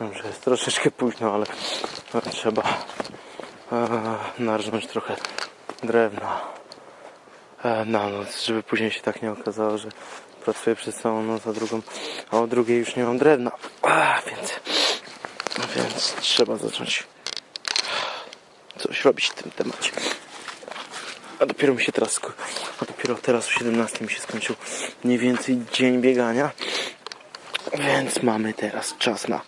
Wiem, że jest troszeczkę późno, ale trzeba e, narżnąć trochę drewna e, na noc, żeby później się tak nie okazało, że pracuję przez całą noc, a drugą, a o drugiej już nie mam drewna. Więc, więc trzeba zacząć coś robić w tym temacie. A dopiero mi się teraz, a dopiero teraz o 17 mi się skończył mniej więcej dzień biegania. Więc mamy teraz czas na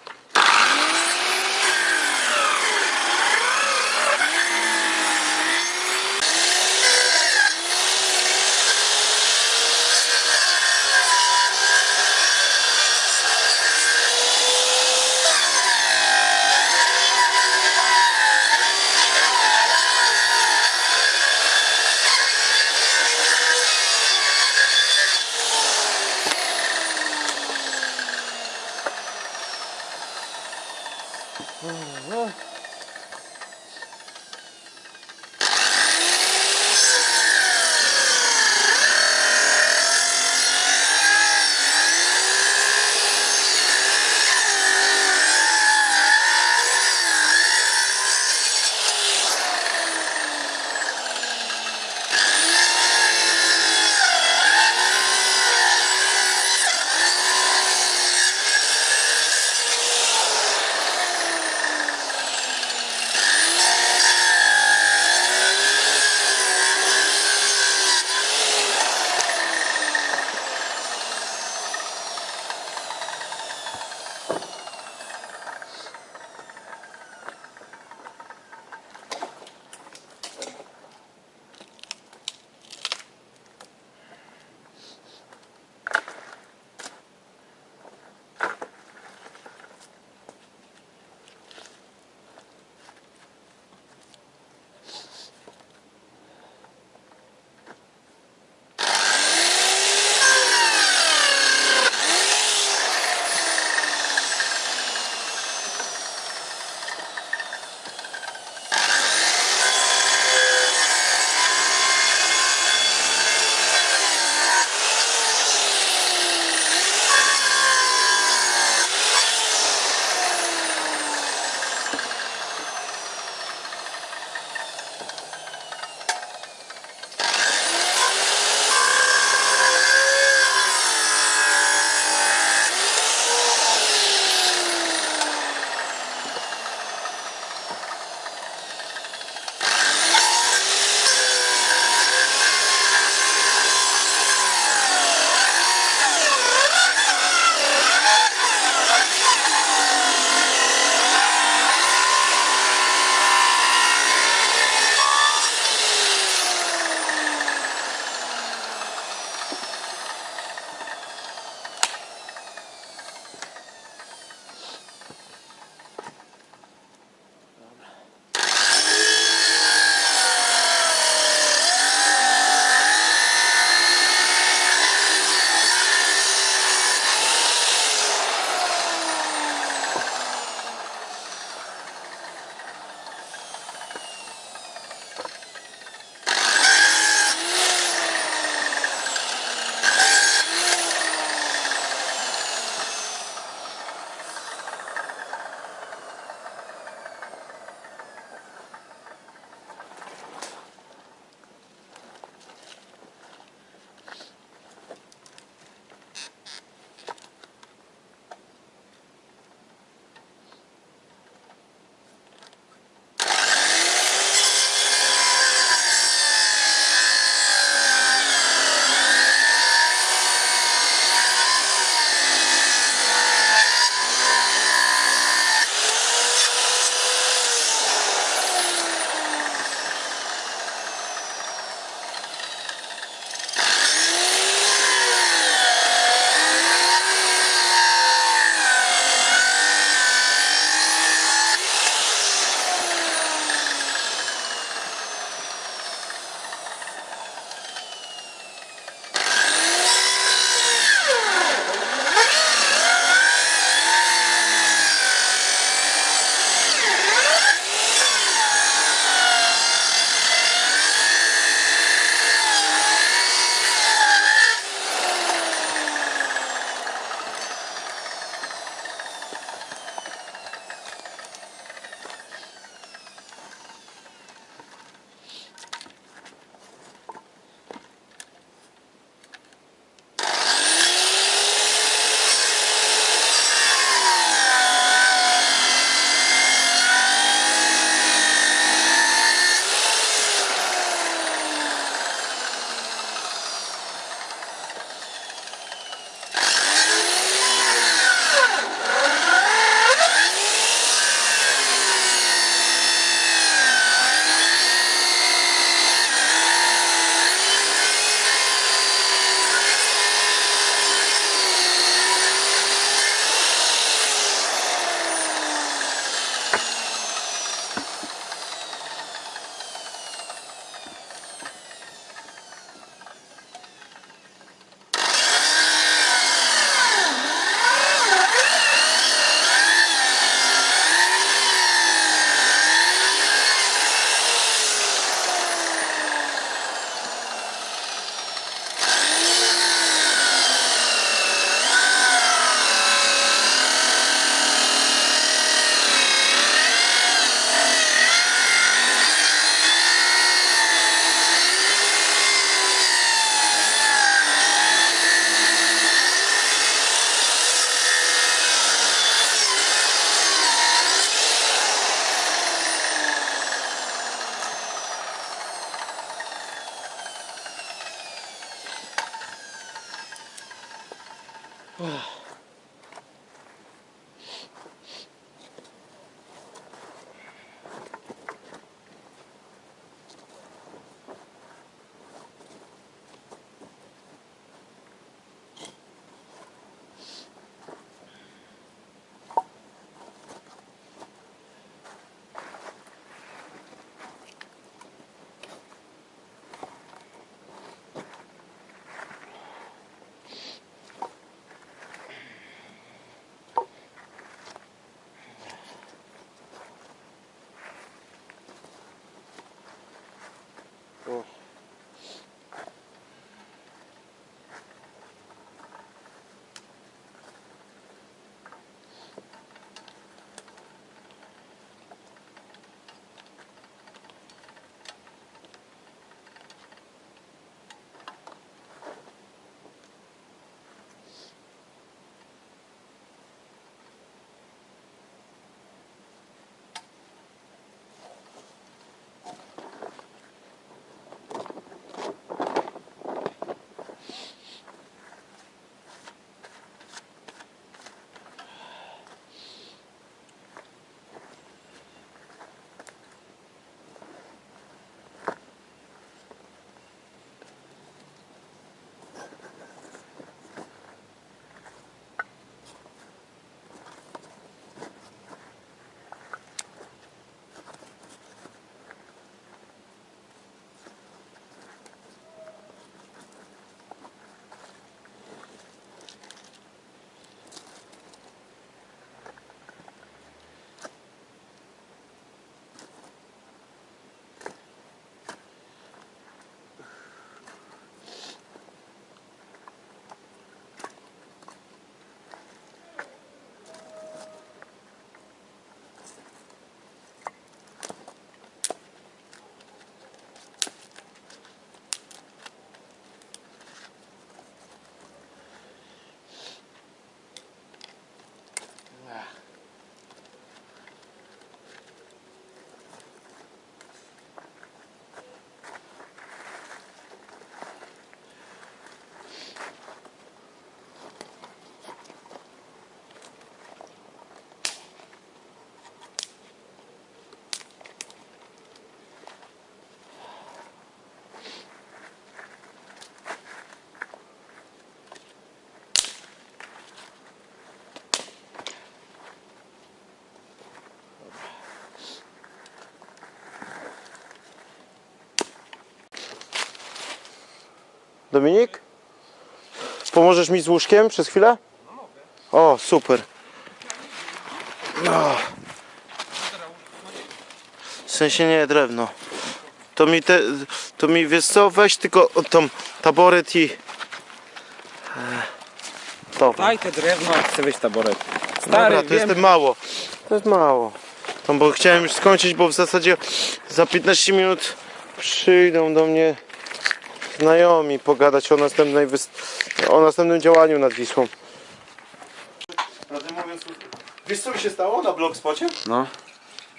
Dominik? Pomożesz mi z łóżkiem przez chwilę? O, super. No. W sensie nie drewno. To mi te, to mi wiesz co, weź tylko tą taboret i... e, To. Daj te drewno, chcę być taboret. Stary, Dobra, to wiem, jest mało. To jest mało. No bo chciałem już skończyć, bo w zasadzie za 15 minut przyjdą do mnie znajomi pogadać o następnej wys... o następnym działaniu nad Wisłą. Prawdę mówiąc, wiesz co mi się stało na blogspocie? No,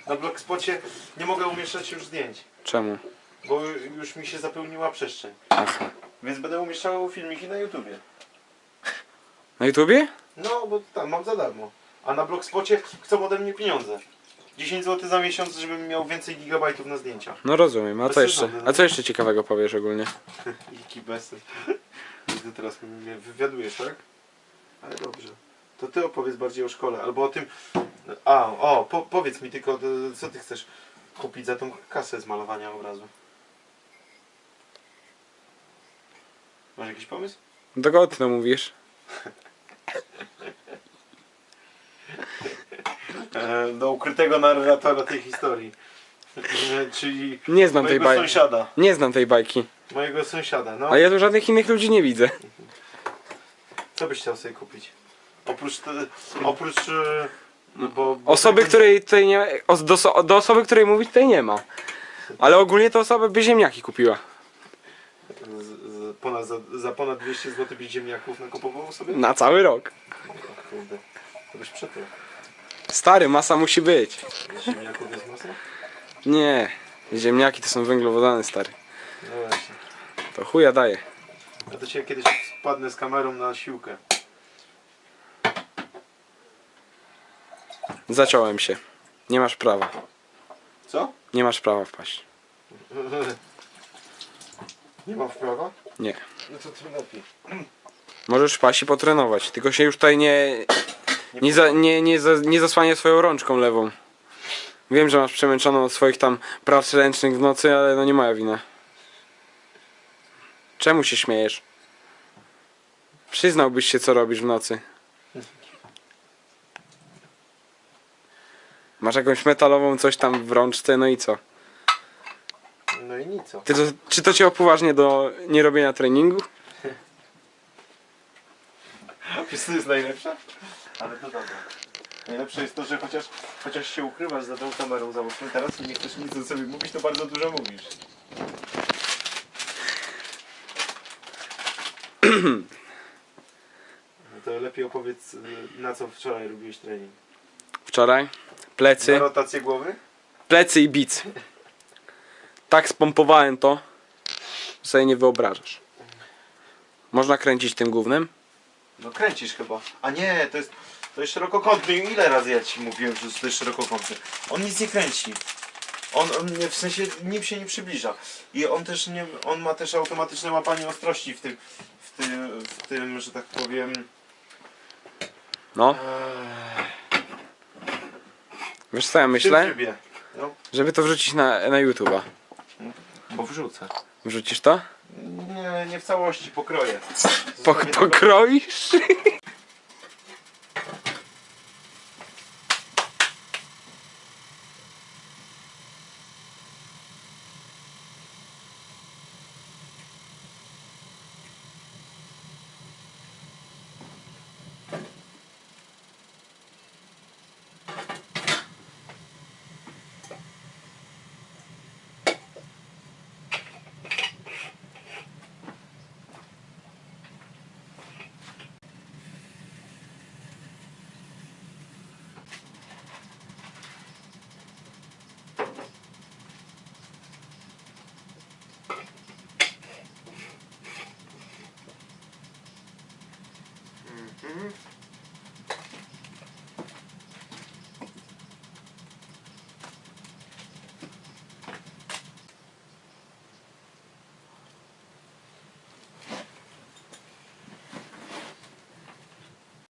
Na blogspocie nie mogę umieszczać już zdjęć, czemu? bo już mi się zapełniła przestrzeń. Aha. Więc będę umieszczał filmiki na YouTubie. Na YouTubie? No, bo tam mam za darmo. A na blogspocie chcą ode mnie pieniądze. 10 zł za miesiąc, żebym miał więcej gigabajtów na zdjęciach. No rozumiem, a co jeszcze? no. A co jeszcze ciekawego powiesz ogólnie? Jaki besy. Ty teraz mnie wywiadujesz, tak? Ale dobrze. To ty opowiedz bardziej o szkole, albo o tym... A, o, po, powiedz mi tylko, co ty chcesz kupić za tą kasę z malowania obrazu? Masz jakiś pomysł? Do kogo ty to mówisz? E, do ukrytego narratora tej historii. E, Czyli Nie znam tej mojego bajki. sąsiada. Nie znam tej bajki. Mojego sąsiada, no. A ja tu żadnych innych ludzi nie widzę. Co byś chciał sobie kupić? Oprócz, te, oprócz e, no bo, bo Osoby, tego- której tutaj nie o- do, do osoby, której mówić tutaj nie ma. Ale ogólnie to osoba by ziemniaki kupiła. z, z, ponad, za, za ponad 200 zł byś ziemniaków nakupował sobie? Na cały rok. O kurde, to byś przetył. Stary, masa musi być. Ziemniaków jest masa? Nie. Ziemniaki to są węglowodany, stary. No właśnie. To chuja daje. Ja to cię kiedyś spadnę z kamerą na siłkę. Zaciąłem się. Nie masz prawa. Co? Nie masz prawa wpaść. Nie mam wprawa? Nie. No to tym lepiej. Możesz wpaść i potrenować. Tylko się już tutaj nie. Nie, za, nie, nie, za, nie zasłania swoją rączką lewą. Wiem, że masz przemęczoną od swoich tam prac ręcznych w nocy, ale no nie moja wina. Czemu się śmiejesz? Przyznałbyś się, co robisz w nocy. Masz jakąś metalową coś tam w rączce, no i co? No i nic. Ty to, czy to cię upoważnia do nierobienia treningu? Wiesz co jest najlepsze? Ale to dobra. Najlepsze jest to, że chociaż, chociaż się ukrywasz za tą kamerą załóżmy teraz i nie chcesz nic o sobie mówić, to bardzo dużo mówisz. No to lepiej opowiedz, y, na co wczoraj robiłeś trening. Wczoraj? Na Plecy? rotację głowy? Plecy i bic. Tak spompowałem to, że sobie nie wyobrażasz. Można kręcić tym głównym? No kręcisz chyba. A nie, to jest, to jest szerokokątny. Ile razy ja ci mówiłem, że to jest szerokokątny? On nic nie kręci. On, on w sensie nim się nie przybliża. I on też nie, on ma też automatyczne łapanie ostrości w tym, w tym, w tym że tak powiem. No. Wiesz co ja myślę? trybie. No, Żeby to wrzucić na, na YouTube'a. bo wrzucę. Wrzucisz to? Nie, nie w całości, pokroję. Po, Zostawię pokroisz?